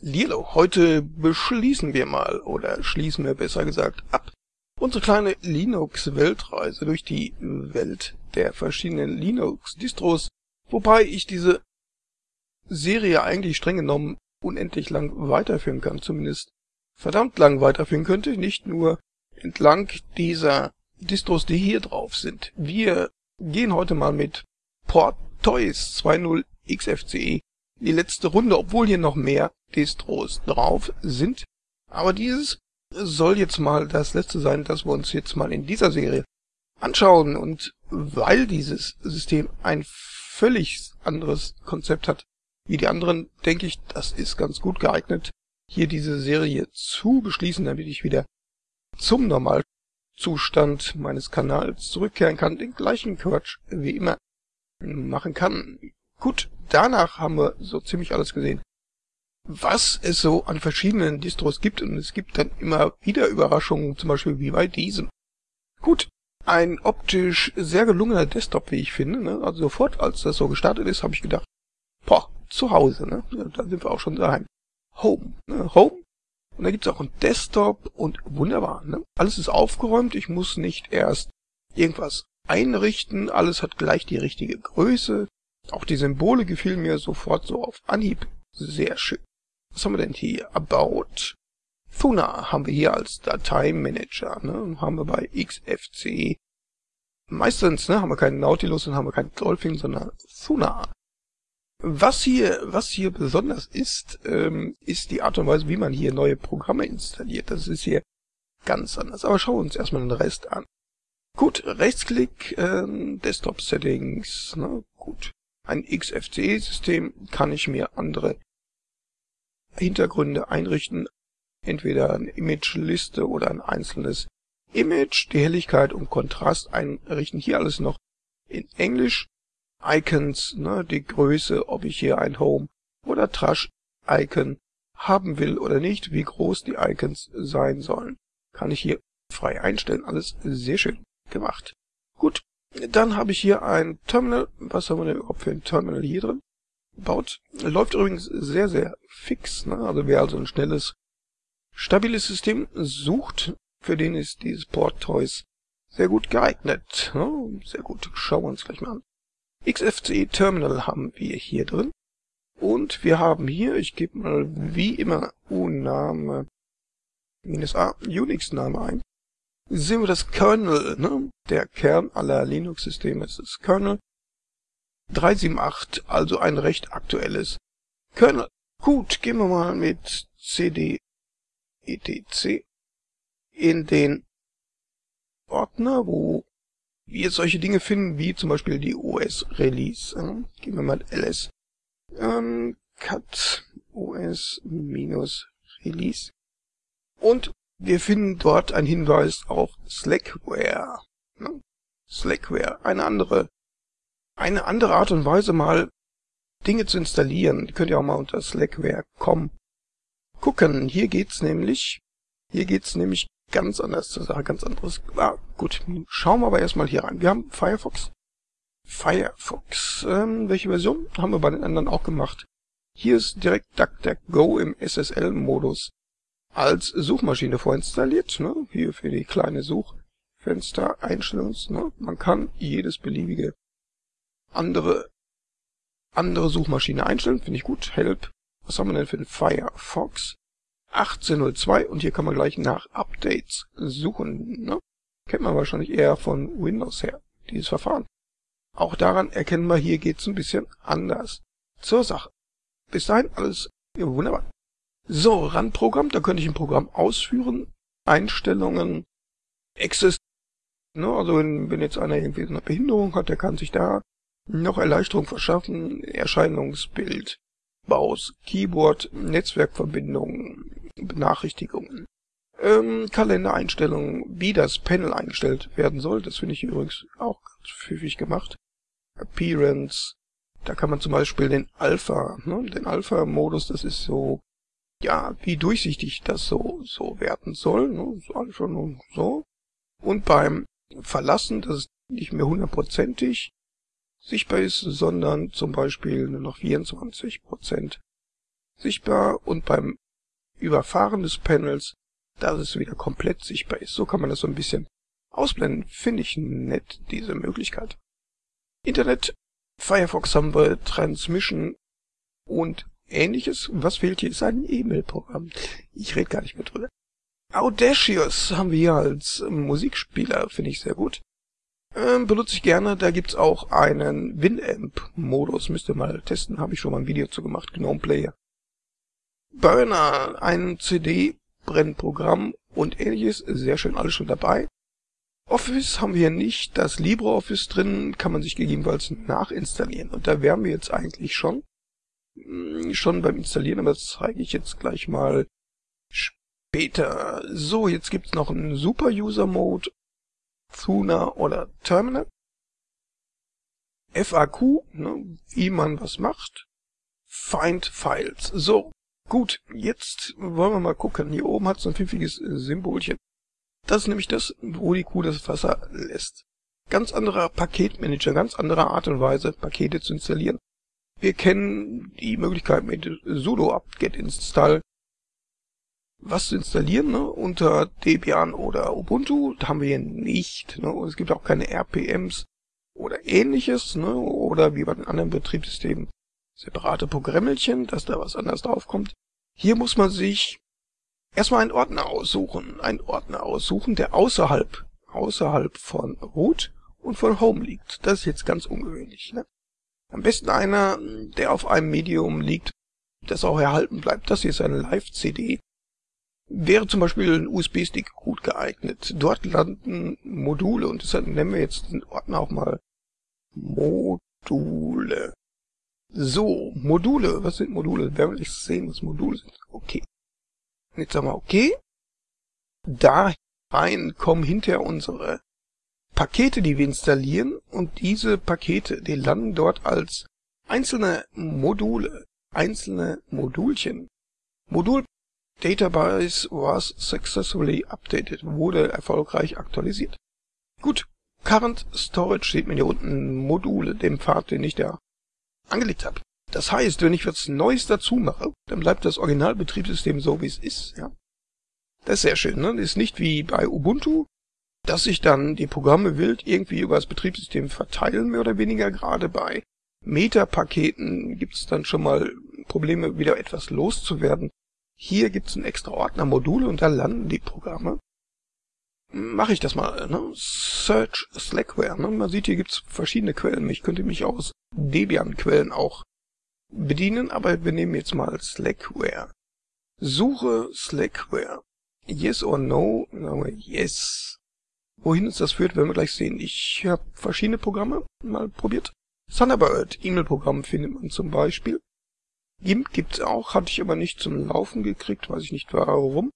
Lilo, heute beschließen wir mal, oder schließen wir besser gesagt ab, unsere kleine Linux-Weltreise durch die Welt der verschiedenen Linux-Distros, wobei ich diese Serie eigentlich streng genommen unendlich lang weiterführen kann, zumindest verdammt lang weiterführen könnte, nicht nur entlang dieser Distros, die hier drauf sind. Wir gehen heute mal mit Port Toys 2.0 XFCE die letzte Runde, obwohl hier noch mehr Distros drauf sind. Aber dieses soll jetzt mal das letzte sein, das wir uns jetzt mal in dieser Serie anschauen. Und weil dieses System ein völlig anderes Konzept hat wie die anderen, denke ich, das ist ganz gut geeignet, hier diese Serie zu beschließen, damit ich wieder zum Normalzustand meines Kanals zurückkehren kann, den gleichen Quatsch wie immer machen kann. Gut, danach haben wir so ziemlich alles gesehen, was es so an verschiedenen Distros gibt und es gibt dann immer wieder Überraschungen, zum Beispiel wie bei diesem. Gut, ein optisch sehr gelungener Desktop, wie ich finde. Ne? Also sofort, als das so gestartet ist, habe ich gedacht, boah, zu Hause, ne? Da sind wir auch schon daheim. Home, ne? Home. Und da gibt's auch einen Desktop und wunderbar, ne? Alles ist aufgeräumt, ich muss nicht erst irgendwas einrichten, alles hat gleich die richtige Größe. Auch die Symbole gefielen mir sofort so auf Anhieb. Sehr schön. Was haben wir denn hier? About. Thuna haben wir hier als Dateimanager. Ne? Haben wir bei XFC. Meistens ne, haben wir keinen Nautilus und haben wir keinen Dolphin, sondern Thuna. Was hier, was hier besonders ist, ähm, ist die Art und Weise, wie man hier neue Programme installiert. Das ist hier ganz anders. Aber schauen wir uns erstmal den Rest an. Gut, Rechtsklick, ähm, Desktop Settings, ne, gut. Ein XFCE-System kann ich mir andere Hintergründe einrichten, entweder eine Image-Liste oder ein einzelnes Image, die Helligkeit und Kontrast einrichten. Hier alles noch in Englisch. Icons, ne, die Größe, ob ich hier ein Home oder Trash-Icon haben will oder nicht, wie groß die Icons sein sollen, kann ich hier frei einstellen. Alles sehr schön gemacht. Gut, dann habe ich hier ein Terminal. Was haben wir denn überhaupt für ein Terminal hier drin? Baut. Läuft übrigens sehr, sehr fix. Ne? Also wer also ein schnelles, stabiles System sucht, für den ist dieses Port Toys sehr gut geeignet. Ne? Sehr gut. Schauen wir uns gleich mal an. XFCE Terminal haben wir hier drin. Und wir haben hier, ich gebe mal wie immer U-Name minus A Unix-Name ein sehen wir das Kernel, ne? Der Kern aller Linux-Systeme ist das Kernel. 378, also ein recht aktuelles Kernel. Gut, gehen wir mal mit cd etc in den Ordner, wo wir solche Dinge finden, wie zum Beispiel die OS-Release. Ähm, gehen wir mal ls ähm, cut os-release und wir finden dort einen Hinweis auf Slackware. Ne? Slackware, eine andere, eine andere Art und Weise mal Dinge zu installieren. Die könnt ihr auch mal unter slackware.com gucken. Hier geht's nämlich, hier geht's nämlich ganz anders zur Sache, ganz anderes. Ah, gut, schauen wir aber erstmal hier rein. Wir haben Firefox. Firefox, ähm, welche Version? Haben wir bei den anderen auch gemacht. Hier ist direkt DuckDuckGo im SSL-Modus als Suchmaschine vorinstalliert, ne? hier für die kleine Suchfenster Einstellungs. Ne? Man kann jedes beliebige andere andere Suchmaschine einstellen, finde ich gut. Help. Was haben wir denn für den Firefox? 1802 und hier kann man gleich nach Updates suchen. Ne? Kennt man wahrscheinlich eher von Windows her, dieses Verfahren. Auch daran erkennen wir, hier geht's ein bisschen anders zur Sache. Bis dahin alles wunderbar. So, Run-Programm, da könnte ich ein Programm ausführen. Einstellungen, Access, ne, also wenn, wenn jetzt einer irgendwie eine Behinderung hat, der kann sich da noch Erleichterung verschaffen. Erscheinungsbild, Baus, Keyboard, Netzwerkverbindungen, Benachrichtigungen, ähm, Kalendereinstellungen, wie das Panel eingestellt werden soll. Das finde ich übrigens auch ganz pfiffig gemacht. Appearance, da kann man zum Beispiel den Alpha, ne, den Alpha-Modus, das ist so ja, wie durchsichtig das so, so werden soll, ne, so nur so. Und beim Verlassen, dass es nicht mehr hundertprozentig sichtbar ist, sondern zum Beispiel nur noch 24 Prozent sichtbar und beim Überfahren des Panels, dass es wieder komplett sichtbar ist. So kann man das so ein bisschen ausblenden. Finde ich nett, diese Möglichkeit. Internet, Firefox haben wir, Transmission und ähnliches. Was fehlt hier ist ein E-Mail-Programm. Ich rede gar nicht mehr drüber. Audacious haben wir hier als Musikspieler, finde ich sehr gut. Ähm, benutze ich gerne, da gibt's auch einen Winamp-Modus, müsst ihr mal testen, habe ich schon mal ein Video zu gemacht, Gnome Player. Burner, ein CD-Brennprogramm und ähnliches, sehr schön alles schon dabei. Office haben wir nicht, das LibreOffice drin kann man sich gegebenenfalls nachinstallieren und da wären wir jetzt eigentlich schon. Hm, schon beim Installieren, aber das zeige ich jetzt gleich mal später. So, jetzt gibt's noch einen Super User Mode, Thuna oder Terminal. FAQ, ne, wie man was macht. Find Files. So, gut, jetzt wollen wir mal gucken. Hier oben hat es ein pfiffiges Symbolchen. Das ist nämlich das, wo die Kuh das Wasser lässt. Ganz anderer Paketmanager, ganz andere Art und Weise, Pakete zu installieren. Wir kennen die Möglichkeit mit sudo apt-get install was zu installieren ne, unter Debian oder Ubuntu. Haben wir hier nicht. Ne, es gibt auch keine RPMs oder ähnliches. Ne, oder wie bei den anderen Betriebssystemen separate Programmelchen, dass da was anderes draufkommt. Hier muss man sich erstmal einen Ordner aussuchen. Einen Ordner aussuchen, der außerhalb, außerhalb von Root und von Home liegt. Das ist jetzt ganz ungewöhnlich. Ne? Am besten einer, der auf einem Medium liegt, das auch erhalten bleibt. Das hier ist eine Live-CD. Wäre zum Beispiel ein USB-Stick gut geeignet. Dort landen Module und deshalb nennen wir jetzt den Ordner auch mal Module. So, Module. Was sind Module? Wer will ich sehen, was Module sind? Okay. Jetzt sagen wir okay. Da rein kommen hinter unsere Pakete, die wir installieren und diese Pakete, die landen dort als einzelne Module, einzelne Modulchen. Modul Database was successfully updated, wurde erfolgreich aktualisiert. Gut, Current Storage sieht man hier unten Module, dem Pfad, den ich da angelegt habe. Das heißt, wenn ich was Neues dazu mache, dann bleibt das Originalbetriebssystem so, wie es ist. Ja? Das ist sehr schön. Ne? Ist nicht wie bei Ubuntu, dass sich dann die Programme wild irgendwie über das Betriebssystem verteilen, mehr oder weniger. Gerade bei Metapaketen gibt es dann schon mal Probleme, wieder etwas loszuwerden. Hier gibt es einen extra Ordner Module und da landen die Programme. Mache ich das mal, ne? Search Slackware. Ne? Man sieht, hier gibt es verschiedene Quellen. Ich könnte mich aus Debian-Quellen auch bedienen, aber wir nehmen jetzt mal Slackware. Suche Slackware. Yes or no? Yes. Wohin uns das führt, werden wir gleich sehen. Ich habe verschiedene Programme mal probiert. Thunderbird, E-Mail-Programm findet man zum Beispiel. GIMP gibt's auch, hatte ich aber nicht zum Laufen gekriegt, weiß ich nicht warum.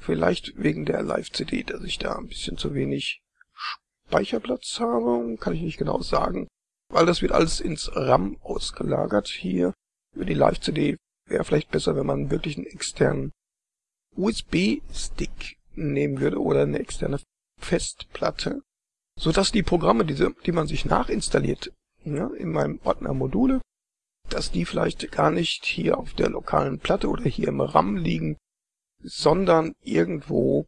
Vielleicht wegen der Live-CD, dass ich da ein bisschen zu wenig Speicherplatz habe, kann ich nicht genau sagen. Weil das wird alles ins RAM ausgelagert hier. Über die Live-CD wäre vielleicht besser, wenn man wirklich einen externen USB-Stick nehmen würde oder eine externe Festplatte, so dass die Programme, diese, die man sich nachinstalliert, ja, in meinem Ordner Module, dass die vielleicht gar nicht hier auf der lokalen Platte oder hier im RAM liegen, sondern irgendwo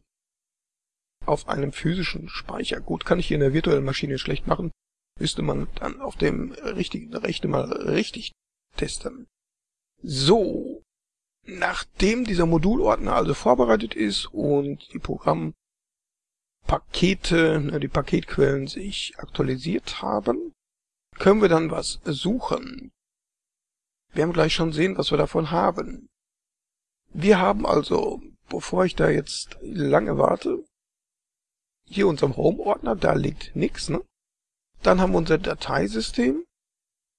auf einem physischen Speicher. Gut, kann ich hier in der virtuellen Maschine schlecht machen, müsste man dann auf dem richtigen Rechte mal richtig testen. So, nachdem dieser Modulordner also vorbereitet ist und die Programm Pakete, ne, die Paketquellen sich aktualisiert haben, können wir dann was suchen. Wir haben gleich schon sehen, was wir davon haben. Wir haben also, bevor ich da jetzt lange warte, hier unserem Home-Ordner, da liegt nichts, ne? Dann haben wir unser Dateisystem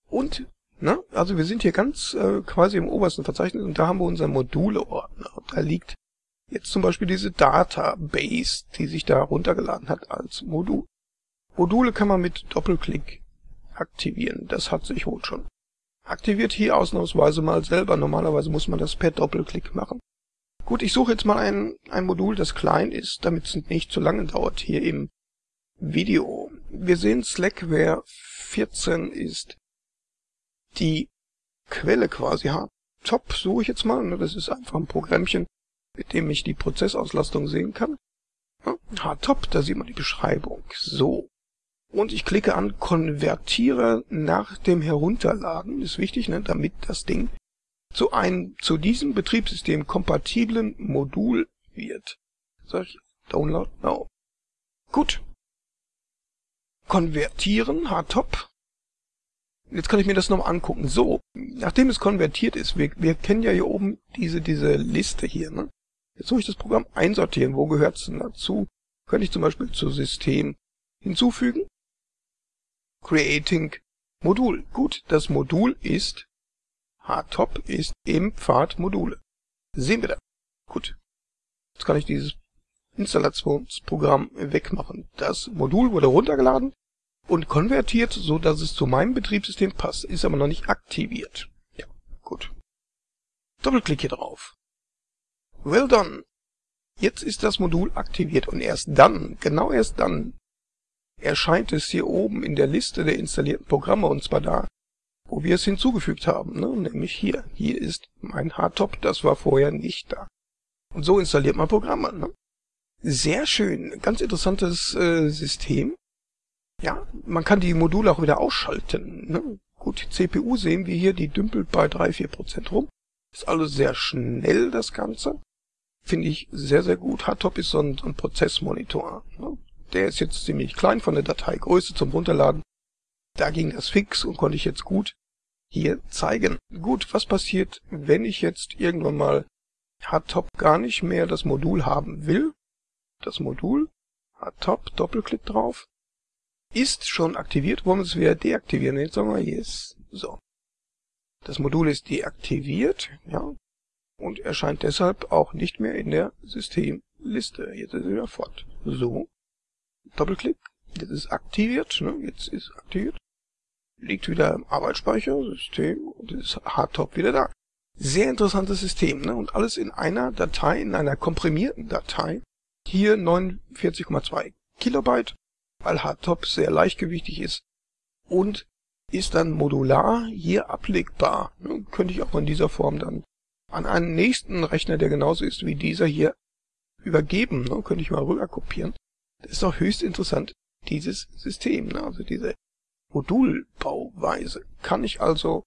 und, ne? Also wir sind hier ganz äh, quasi im obersten Verzeichnis und da haben wir unser Module-Ordner. Da liegt Jetzt zum Beispiel diese Database, die sich da runtergeladen hat als Modul. Module kann man mit Doppelklick aktivieren. Das hat sich wohl schon. Aktiviert hier ausnahmsweise mal selber. Normalerweise muss man das per Doppelklick machen. Gut, ich suche jetzt mal ein, ein Modul, das klein ist, damit es nicht zu lange dauert hier im Video. Wir sehen Slackware 14 ist die Quelle quasi Hardtop suche ich jetzt mal. Ne? Das ist einfach ein Programmchen, mit dem ich die Prozessauslastung sehen kann. Hardtop, da sieht man die Beschreibung. So. Und ich klicke an Konvertiere nach dem Herunterladen. Ist wichtig, ne? damit das Ding zu einem zu diesem Betriebssystem kompatiblen Modul wird. Sag ich Download Now. Gut. Konvertieren, Hardtop. Jetzt kann ich mir das noch angucken. So, nachdem es konvertiert ist, wir, wir kennen ja hier oben diese, diese Liste hier, ne? Jetzt suche ich das Programm einsortieren. Wo gehört es denn dazu? Könnte ich zum Beispiel zu System hinzufügen. Creating Modul. Gut, das Modul ist Hardtop ist im Pfad Module. Sehen wir da. Gut. Jetzt kann ich dieses Installationsprogramm wegmachen. Das Modul wurde runtergeladen und konvertiert, so dass es zu meinem Betriebssystem passt, ist aber noch nicht aktiviert. Ja, gut. Doppelklick hier drauf. Well done. Jetzt ist das Modul aktiviert und erst dann, genau erst dann, erscheint es hier oben in der Liste der installierten Programme und zwar da, wo wir es hinzugefügt haben, ne? nämlich hier. Hier ist mein Hardtop, das war vorher nicht da. Und so installiert man Programme. Ne? Sehr schön, ganz interessantes äh, System. Ja, man kann die Module auch wieder ausschalten. Ne? Gut, CPU sehen wir hier, die dümpelt bei 3-4% rum. Ist alles sehr schnell, das Ganze. Finde ich sehr, sehr gut. Hardtop ist so ein, ein Prozessmonitor. Ne? Der ist jetzt ziemlich klein von der Dateigröße zum Runterladen. Da ging das fix und konnte ich jetzt gut hier zeigen. Gut, was passiert, wenn ich jetzt irgendwann mal Hardtop gar nicht mehr das Modul haben will? Das Modul, Hardtop, Doppelklick drauf, ist schon aktiviert, wollen wir es wieder deaktivieren. Jetzt sagen wir Yes. So. Das Modul ist deaktiviert, ja, und erscheint deshalb auch nicht mehr in der Systemliste. Jetzt ist es wieder fort. So. Doppelklick. Jetzt ist aktiviert, ne? Jetzt ist aktiviert liegt wieder im Arbeitsspeicher, System und ist Hardtop wieder da. Sehr interessantes System, ne? Und alles in einer Datei, in einer komprimierten Datei. Hier 49,2 Kilobyte, weil Hardtop sehr leichtgewichtig ist und ist dann modular hier ablegbar. Ne? Könnte ich auch in dieser Form dann an einen nächsten Rechner, der genauso ist wie dieser hier, übergeben. Ne? Könnte ich mal rüber kopieren. Das ist doch höchst interessant, dieses System. Ne? Also diese Modulbauweise kann ich also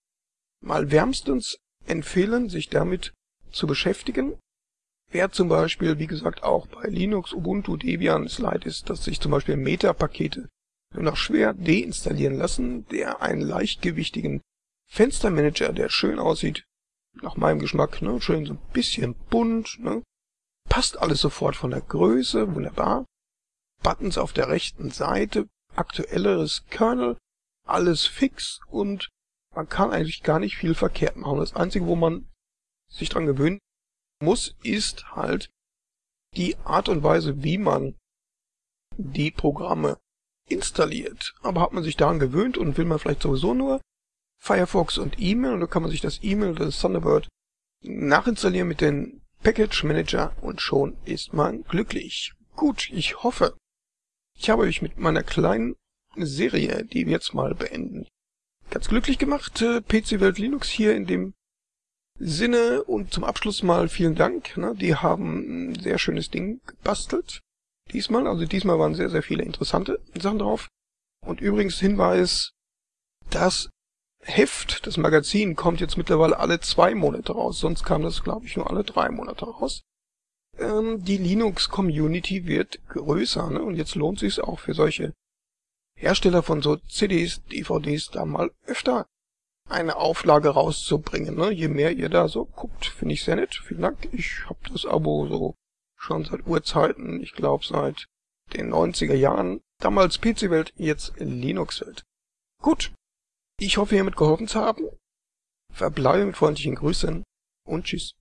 mal wärmstens empfehlen, sich damit zu beschäftigen. Wer zum Beispiel, wie gesagt, auch bei Linux, Ubuntu, Debian es leid ist, dass sich zum Beispiel Meta-Pakete nur noch schwer deinstallieren lassen, der einen leichtgewichtigen Fenstermanager, der schön aussieht, nach meinem Geschmack, ne, schön so ein bisschen bunt, ne, passt alles sofort von der Größe, wunderbar. Buttons auf der rechten Seite, aktuelleres Kernel, alles fix und man kann eigentlich gar nicht viel verkehrt machen. Das Einzige, wo man sich dran gewöhnen muss, ist halt die Art und Weise, wie man die Programme installiert. Aber hat man sich daran gewöhnt und will man vielleicht sowieso nur Firefox und E-Mail und dann kann man sich das E-Mail oder das Thunderbird nachinstallieren mit dem Package Manager und schon ist man glücklich. Gut, ich hoffe, ich habe euch mit meiner kleinen Serie, die wir jetzt mal beenden. Ganz glücklich gemacht, äh, PC Welt Linux hier in dem Sinne und zum Abschluss mal vielen Dank. Ne? Die haben ein sehr schönes Ding gebastelt. Diesmal, also diesmal waren sehr, sehr viele interessante Sachen drauf. Und übrigens Hinweis, das Heft, das Magazin kommt jetzt mittlerweile alle zwei Monate raus. Sonst kam das, glaube ich, nur alle drei Monate raus. Ähm, die Linux-Community wird größer ne? und jetzt lohnt sich auch für solche Hersteller von so CDs, DVDs da mal öfter eine Auflage rauszubringen. Ne? Je mehr ihr da so guckt, finde ich sehr nett. Vielen Dank. Ich habe das Abo so schon seit Urzeiten, ich glaube seit den 90er Jahren. Damals PC-Welt, jetzt Linux-Welt. Gut. Ich hoffe, hiermit geholfen zu haben. Verbleibe mit freundlichen Grüßen und tschüss.